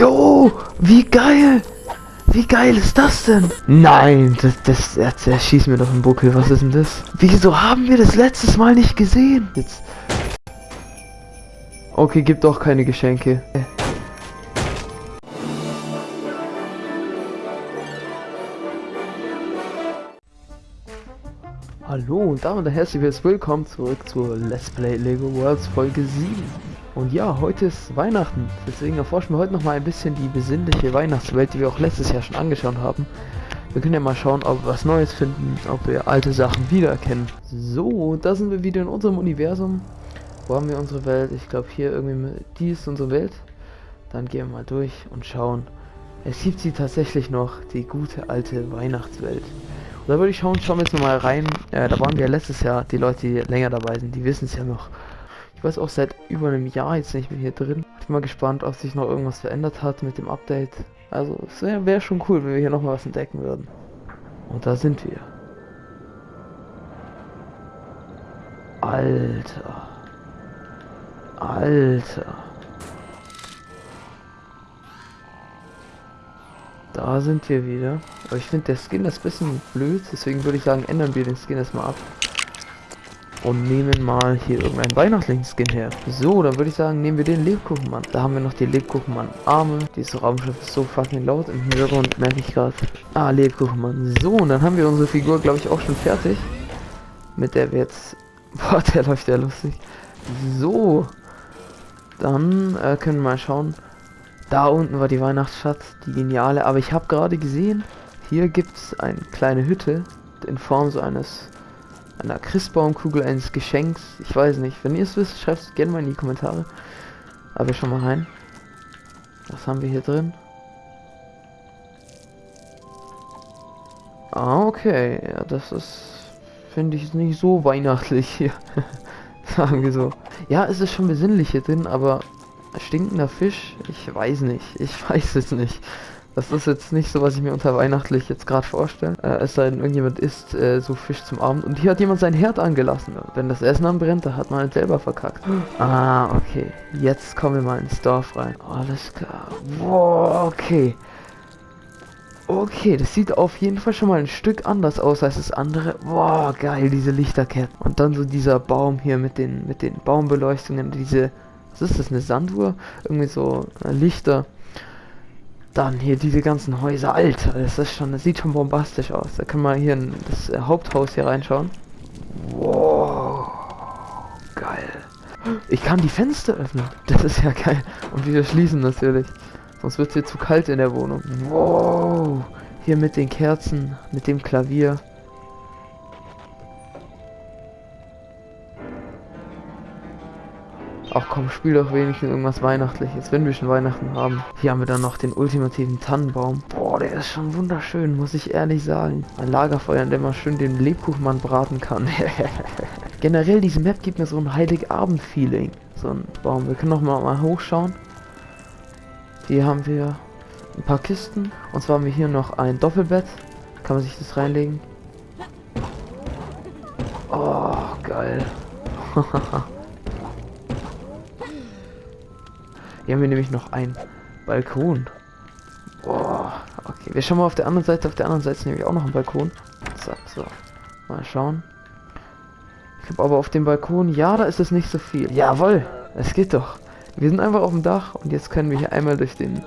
Jo, wie geil! Wie geil ist das denn? Nein, das, das, das, das schießt mir doch im Buckel. Was ist denn das? Wieso haben wir das letztes Mal nicht gesehen? Jetzt. Okay, gibt doch keine Geschenke. Hallo und damit ein herzliches Willkommen zurück zur Let's Play Lego Worlds Folge 7. Und ja, heute ist Weihnachten, deswegen erforschen wir heute noch mal ein bisschen die besinnliche Weihnachtswelt, die wir auch letztes Jahr schon angeschaut haben. Wir können ja mal schauen, ob wir was Neues finden, ob wir alte Sachen wiedererkennen. So, da sind wir wieder in unserem Universum. Wo haben wir unsere Welt? Ich glaube hier irgendwie, die ist unsere Welt. Dann gehen wir mal durch und schauen. Es gibt sie tatsächlich noch, die gute alte Weihnachtswelt. Und da würde ich schauen, schauen wir jetzt nochmal rein. Äh, da waren wir letztes Jahr, die Leute, die länger dabei sind, die wissen es ja noch. Ich weiß auch seit über einem Jahr jetzt nicht mehr hier drin. Ich bin mal gespannt, ob sich noch irgendwas verändert hat mit dem Update. Also es wäre wär schon cool, wenn wir hier nochmal was entdecken würden. Und da sind wir. Alter. Alter. Da sind wir wieder. Aber ich finde der Skin ist ein bisschen blöd, deswegen würde ich sagen, ändern wir den Skin erstmal ab und nehmen mal hier irgendeinen Weihnachtsling-Skin her. So, dann würde ich sagen, nehmen wir den Lebkuchenmann. Da haben wir noch die Lebkuchenmann-Arme. Dieses Raumschiff ist so fucking laut im Hintergrund, merke ich gerade. Ah, Lebkuchenmann. So, und dann haben wir unsere Figur, glaube ich, auch schon fertig. Mit der wir jetzt... Boah, der läuft ja lustig. So. Dann äh, können wir mal schauen. Da unten war die Weihnachtsstadt, die geniale. Aber ich habe gerade gesehen, hier gibt es eine kleine Hütte in Form so eines einer Christbaumkugel eines Geschenks. Ich weiß nicht. Wenn ihr es wisst, schreibt es gerne mal in die Kommentare. Aber schon mal rein. Was haben wir hier drin? Ah, okay. Ja, das ist, finde ich, nicht so weihnachtlich hier. Sagen wir so. Ja, es ist schon besinnlich hier drin, aber stinkender Fisch? Ich weiß nicht. Ich weiß es nicht. Das ist jetzt nicht so, was ich mir unter weihnachtlich jetzt gerade vorstelle. Äh, es sei denn, irgendjemand isst äh, so Fisch zum Abend und hier hat jemand sein Herd angelassen. Wenn das Essen anbrennt, da hat man halt selber verkackt. Ah, okay. Jetzt kommen wir mal ins Dorf rein. Alles klar. Boah, okay. Okay, das sieht auf jeden Fall schon mal ein Stück anders aus als das andere. Boah, geil, diese Lichterketten. Und dann so dieser Baum hier mit den, mit den Baumbeleuchtungen, diese, was ist das, eine Sanduhr? Irgendwie so äh, Lichter. Dann hier diese ganzen Häuser. Alter, das ist schon, das sieht schon bombastisch aus. Da können wir hier in das äh, Haupthaus hier reinschauen. Wow. Geil. Ich kann die Fenster öffnen. Das ist ja geil. Und wieder schließen natürlich. Sonst wird es hier zu kalt in der Wohnung. Wow. Hier mit den Kerzen, mit dem Klavier. Ach komm, spiel doch wenigstens irgendwas Weihnachtliches, wenn wir schon Weihnachten haben. Hier haben wir dann noch den ultimativen Tannenbaum. Boah, der ist schon wunderschön, muss ich ehrlich sagen. Ein Lagerfeuer, in dem man schön den Lebkuchenmann braten kann. Generell, diese Map gibt mir so ein Heiligabend-Feeling. So ein Baum. Wir können noch mal, mal hochschauen. Hier haben wir ein paar Kisten. Und zwar haben wir hier noch ein Doppelbett. Kann man sich das reinlegen. Oh, geil. Hier haben wir nämlich noch einen Balkon. Boah, okay. Wir schauen mal auf der anderen Seite. Auf der anderen Seite nämlich auch noch ein Balkon. So, so. Mal schauen. Ich glaube aber auf dem Balkon, ja, da ist es nicht so viel. Jawohl, es geht doch. Wir sind einfach auf dem Dach und jetzt können wir hier einmal durch den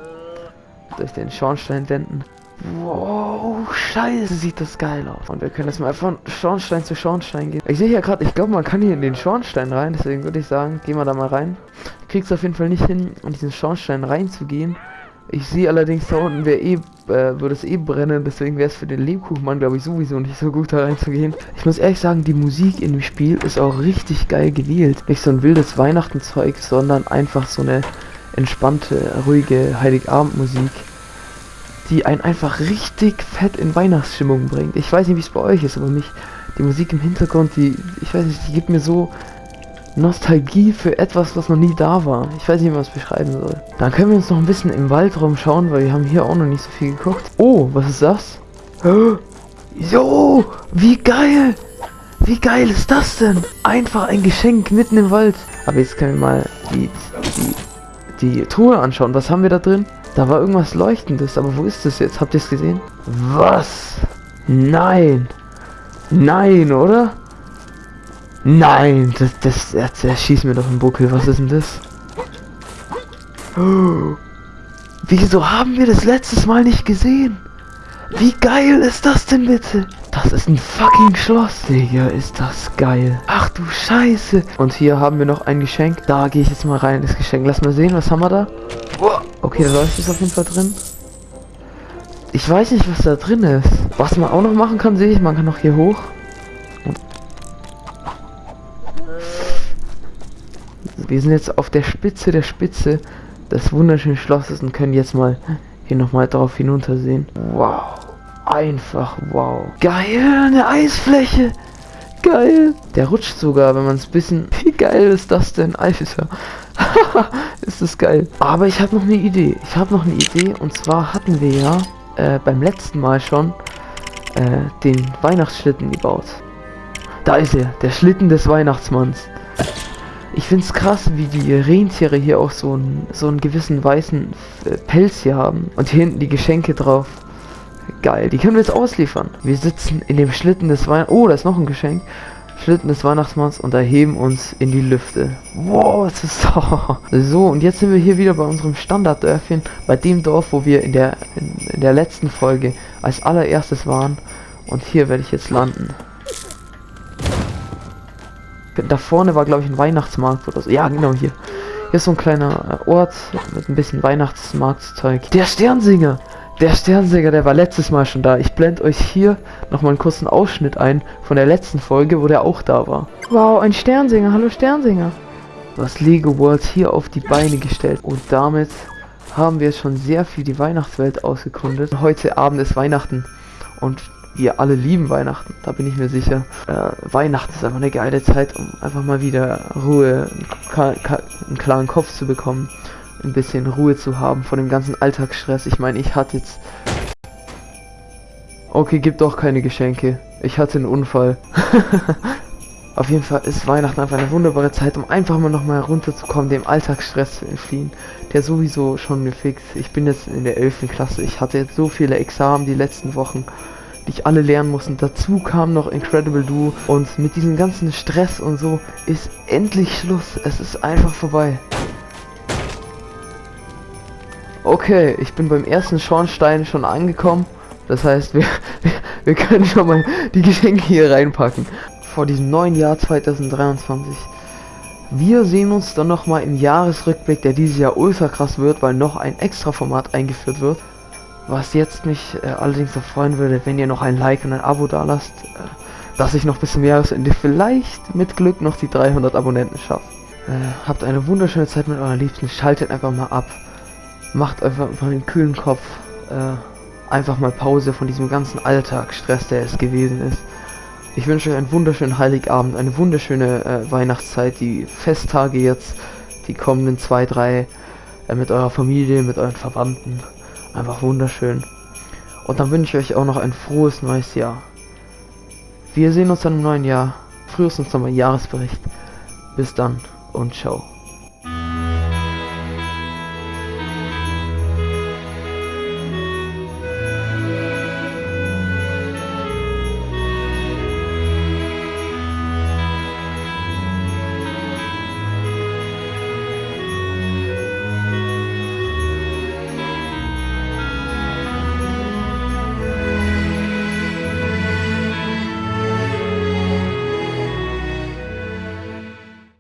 durch den Schornstein wenden. Wow, scheiße, sieht das geil aus. Und wir können das mal von Schornstein zu Schornstein gehen. Ich sehe hier gerade, ich glaube, man kann hier in den Schornstein rein. Deswegen würde ich sagen, gehen wir da mal rein. Kriegst auf jeden Fall nicht hin, in diesen Schornstein reinzugehen. Ich sehe allerdings da unten, wäre eh, äh, würde es eh brennen, deswegen wäre es für den Lebkuchenmann, glaube ich, sowieso nicht so gut da reinzugehen. Ich muss ehrlich sagen, die Musik in dem Spiel ist auch richtig geil gewählt. Nicht so ein wildes Weihnachtenzeug, sondern einfach so eine entspannte, ruhige Heiligabendmusik die einen einfach richtig fett in Weihnachtsstimmung bringt. Ich weiß nicht, wie es bei euch ist, aber mich, die Musik im Hintergrund, die, ich weiß nicht, die gibt mir so Nostalgie für etwas, was noch nie da war. Ich weiß nicht, wie man es beschreiben soll. Dann können wir uns noch ein bisschen im Waldraum schauen, weil wir haben hier auch noch nicht so viel geguckt. Oh, was ist das? Jo, wie geil! Wie geil ist das denn? Einfach ein Geschenk mitten im Wald. Aber jetzt können wir mal die, die, die Truhe anschauen. Was haben wir da drin? Da war irgendwas Leuchtendes, aber wo ist das jetzt? Habt ihr es gesehen? Was? Nein. Nein, oder? Nein, das, das, er, er schießt mir doch einen Buckel. Was ist denn das? Wieso haben wir das letztes Mal nicht gesehen? Wie geil ist das denn bitte? Das ist ein fucking Schloss. Digga, ist das geil. Ach du Scheiße. Und hier haben wir noch ein Geschenk. Da gehe ich jetzt mal rein, das Geschenk. Lass mal sehen, was haben wir da? Okay, da läuft es auf jeden Fall drin. Ich weiß nicht, was da drin ist. Was man auch noch machen kann, sehe ich. Man kann noch hier hoch. Wir sind jetzt auf der Spitze der Spitze des wunderschönen Schlosses und können jetzt mal hier nochmal drauf hinuntersehen. Wow. Einfach wow. Geil, eine Eisfläche. Geil. Der rutscht sogar, wenn man es bisschen... Wie geil ist das denn? Alter. ist das geil. Aber ich habe noch eine Idee. Ich habe noch eine Idee. Und zwar hatten wir ja äh, beim letzten Mal schon äh, den Weihnachtsschlitten gebaut. Da ist er. Der Schlitten des Weihnachtsmanns. Ich finde es krass, wie die Rentiere hier auch so einen, so einen gewissen weißen äh, Pelz hier haben. Und hier hinten die Geschenke drauf. Geil, die können wir jetzt ausliefern. Wir sitzen in dem Schlitten des Weihnachts... Oh, da ist noch ein Geschenk. Schlitten des Weihnachtsmanns und erheben uns in die Lüfte. Wow, das ist so. So, und jetzt sind wir hier wieder bei unserem Standarddörfchen. Bei dem Dorf, wo wir in der, in, in der letzten Folge als allererstes waren. Und hier werde ich jetzt landen. Da vorne war, glaube ich, ein Weihnachtsmarkt oder so. Ja, genau hier. Hier ist so ein kleiner äh, Ort mit ein bisschen Weihnachtsmarktzeug. Der Sternsinger! Der Sternsinger, der war letztes Mal schon da. Ich blende euch hier nochmal einen kurzen Ausschnitt ein von der letzten Folge, wo der auch da war. Wow, ein Sternsinger. Hallo Sternsinger. Was Lego World hier auf die Beine gestellt. Und damit haben wir schon sehr viel die Weihnachtswelt ausgekundet. Heute Abend ist Weihnachten. Und wir alle lieben Weihnachten, da bin ich mir sicher. Äh, Weihnachten ist einfach eine geile Zeit, um einfach mal wieder Ruhe, einen klaren Kopf zu bekommen, ein bisschen Ruhe zu haben von dem ganzen Alltagsstress. Ich meine, ich hatte jetzt... Okay, gibt doch keine Geschenke. Ich hatte einen Unfall. Auf jeden Fall ist Weihnachten einfach eine wunderbare Zeit, um einfach mal nochmal runterzukommen, dem Alltagsstress zu entfliehen, der sowieso schon gefixt. Ich bin jetzt in der 11. Klasse, ich hatte jetzt so viele Examen die letzten Wochen die ich alle lernen muss. Und dazu kam noch Incredible Duo. Und mit diesem ganzen Stress und so ist endlich Schluss. Es ist einfach vorbei. Okay, ich bin beim ersten Schornstein schon angekommen. Das heißt, wir, wir können schon mal die Geschenke hier reinpacken. Vor diesem neuen Jahr 2023. Wir sehen uns dann nochmal im Jahresrückblick, der dieses Jahr ultra krass wird, weil noch ein extra Format eingeführt wird. Was jetzt mich äh, allerdings noch freuen würde, wenn ihr noch ein Like und ein Abo da lasst, äh, dass ich noch bis zum Jahresende vielleicht mit Glück noch die 300 Abonnenten schaffe. Äh, habt eine wunderschöne Zeit mit euren Liebsten, schaltet einfach mal ab, macht einfach mal den kühlen Kopf, äh, einfach mal Pause von diesem ganzen Alltagsstress, der es gewesen ist. Ich wünsche euch einen wunderschönen Heiligabend, eine wunderschöne äh, Weihnachtszeit, die Festtage jetzt, die kommenden zwei, drei, äh, mit eurer Familie, mit euren Verwandten. Einfach wunderschön. Und dann wünsche ich euch auch noch ein frohes neues Jahr. Wir sehen uns dann im neuen Jahr. Frühestens nochmal Jahresbericht. Bis dann und ciao.